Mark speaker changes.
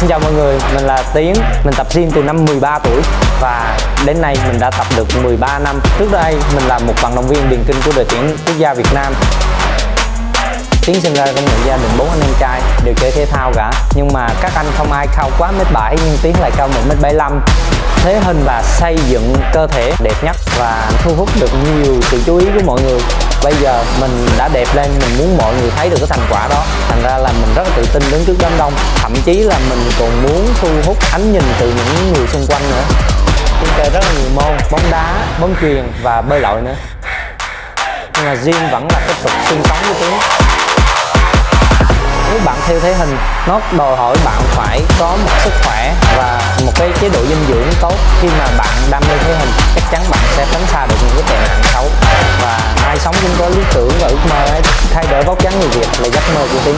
Speaker 1: Xin chào mọi người, mình là Tiến. Mình tập gym từ năm 13 tuổi. Và đến nay mình đã tập được 13 năm. Trước đây mình là một vận động viên điền kinh của đội tuyển quốc gia Việt Nam. Tiến sinh ra trong một gia đình bốn anh em trai đều chơi thể thao cả. Nhưng mà các anh không ai cao quá mét 7 nhưng Tiến lại cao 1 mét 75 Thế hình và xây dựng cơ thể đẹp nhất và thu hút được nhiều sự chú ý của mọi người. Bây giờ mình đã đẹp lên, mình muốn mọi người thấy được cái thành quả đó. Thành ra là mình rất là tự tin đứng trước đám đông. Thậm chí là mình còn muốn thu hút ánh nhìn từ những người xung quanh nữa. Chúng chơi rất là nhiều môn, bóng đá, bóng chuyền và bơi lội nữa. Nhưng mà gym vẫn là cái trục xương sống của Tiến nếu bạn theo thế hình nó đòi hỏi bạn phải có một sức khỏe và một cái chế độ dinh dưỡng tốt. Khi mà bạn đam mê thế hình chắc chắn bạn sẽ tránh xa được những cái tệ nạn xấu cũng có lý tưởng và ước mơ ấy. Thay đổi vóc dáng người việt là giấc mơ của tiến